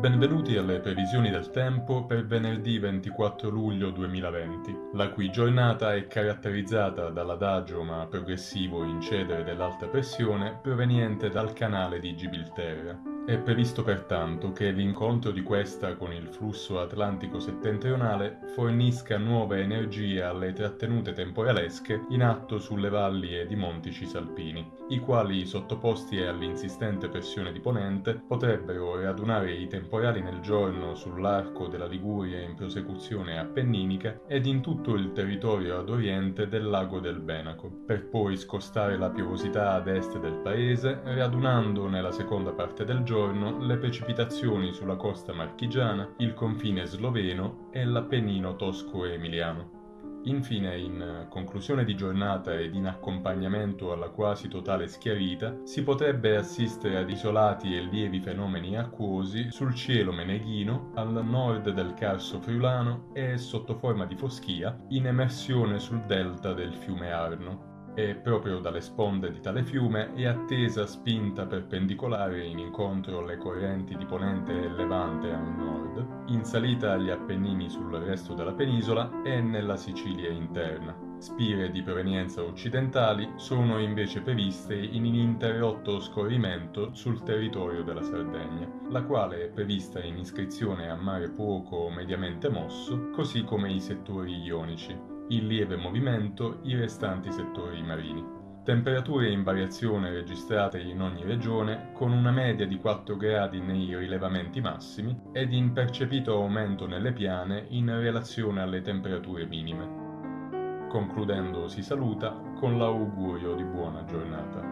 Benvenuti alle previsioni del tempo per venerdì 24 luglio 2020, la cui giornata è caratterizzata dall'adagio ma progressivo incedere dell'alta pressione proveniente dal canale di Gibilterra. È previsto pertanto che l'incontro di questa con il flusso atlantico settentrionale fornisca nuove energie alle trattenute temporalesche in atto sulle valli ed i monti cisalpini, i quali, sottoposti all'insistente pressione di ponente, potrebbero radunare i temporali nel giorno sull'arco della Liguria in prosecuzione appenninica ed in tutto il territorio ad oriente del lago del Benaco, per poi scostare la piovosità ad est del paese, radunando nella seconda parte del giorno giorno le precipitazioni sulla costa marchigiana, il confine sloveno e l'Appennino tosco-emiliano. Infine, in conclusione di giornata ed in accompagnamento alla quasi totale schiarita, si potrebbe assistere ad isolati e lievi fenomeni acquosi sul cielo meneghino, al nord del Carso friulano e sotto forma di foschia in emersione sul delta del fiume Arno e proprio dalle sponde di tale fiume è attesa spinta perpendicolare in incontro alle correnti di ponente e levante al nord, in salita agli Appennini sul resto della penisola e nella Sicilia interna. Spire di provenienza occidentali sono invece previste in ininterrotto scorrimento sul territorio della Sardegna, la quale è prevista in iscrizione a mare poco o mediamente mosso, così come i settori ionici in lieve movimento i restanti settori marini. Temperature in variazione registrate in ogni regione con una media di 4 gradi nei rilevamenti massimi ed in percepito aumento nelle piane in relazione alle temperature minime. Concludendo si saluta con l'augurio di buona giornata.